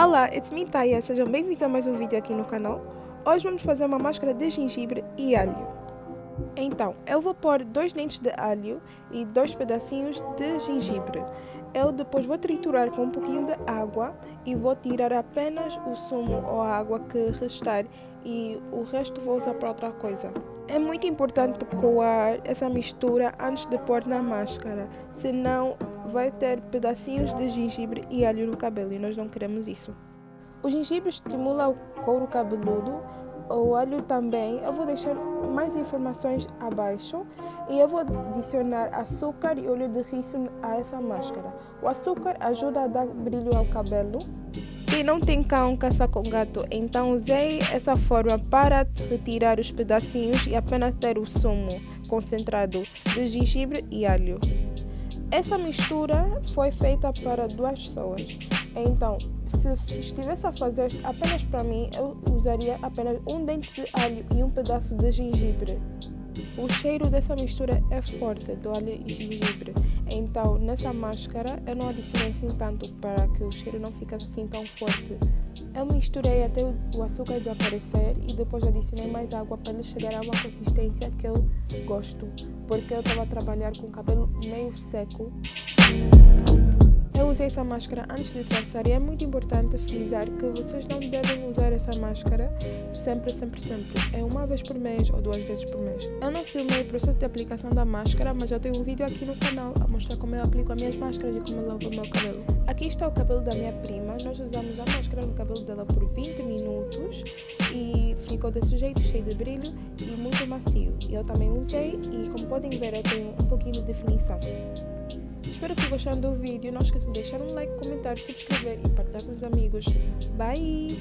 Olá, it's me Taya, sejam bem-vindos a mais um vídeo aqui no canal. Hoje vamos fazer uma máscara de gengibre e alho. Então, eu vou pôr dois dentes de alho e dois pedacinhos de gengibre. Eu depois vou triturar com um pouquinho de água e vou tirar apenas o sumo ou a água que restar e o resto vou usar para outra coisa. É muito importante coar essa mistura antes de pôr na máscara, senão vai ter pedacinhos de gengibre e alho no cabelo e nós não queremos isso. O gengibre estimula o couro cabeludo, o alho também. Eu vou deixar mais informações abaixo e eu vou adicionar açúcar e óleo de rícino a essa máscara. O açúcar ajuda a dar brilho ao cabelo. E não tem cão caça com gato, então usei essa forma para retirar os pedacinhos e apenas ter o sumo concentrado de gengibre e alho. Essa mistura foi feita para duas pessoas. Então, se estivesse a fazer apenas para mim, eu usaria apenas um dente de alho e um pedaço de gengibre. O cheiro dessa mistura é forte do alho e gengibre, então nessa máscara eu não adicionei assim tanto para que o cheiro não fique assim tão forte. Eu misturei até o açúcar desaparecer e depois adicionei mais água para ele chegar a uma consistência que eu gosto, porque eu estava a trabalhar com o cabelo meio seco. Eu usei essa máscara antes de traçar e é muito importante frisar que vocês não devem usar essa máscara sempre, sempre, sempre. É uma vez por mês ou duas vezes por mês. Eu não filmei o processo de aplicação da máscara, mas eu tenho um vídeo aqui no canal a mostrar como eu aplico as minhas máscaras e como eu lavo o meu cabelo. Aqui está o cabelo da minha prima. Nós usamos a máscara no cabelo dela por 20 minutos e ficou desse jeito, cheio de brilho e muito macio. Eu também usei e como podem ver eu tenho um pouquinho de definição. Espero que gostando do vídeo. Não esqueçam de deixar um like, comentário, se inscrever e partilhar com os amigos. Bye!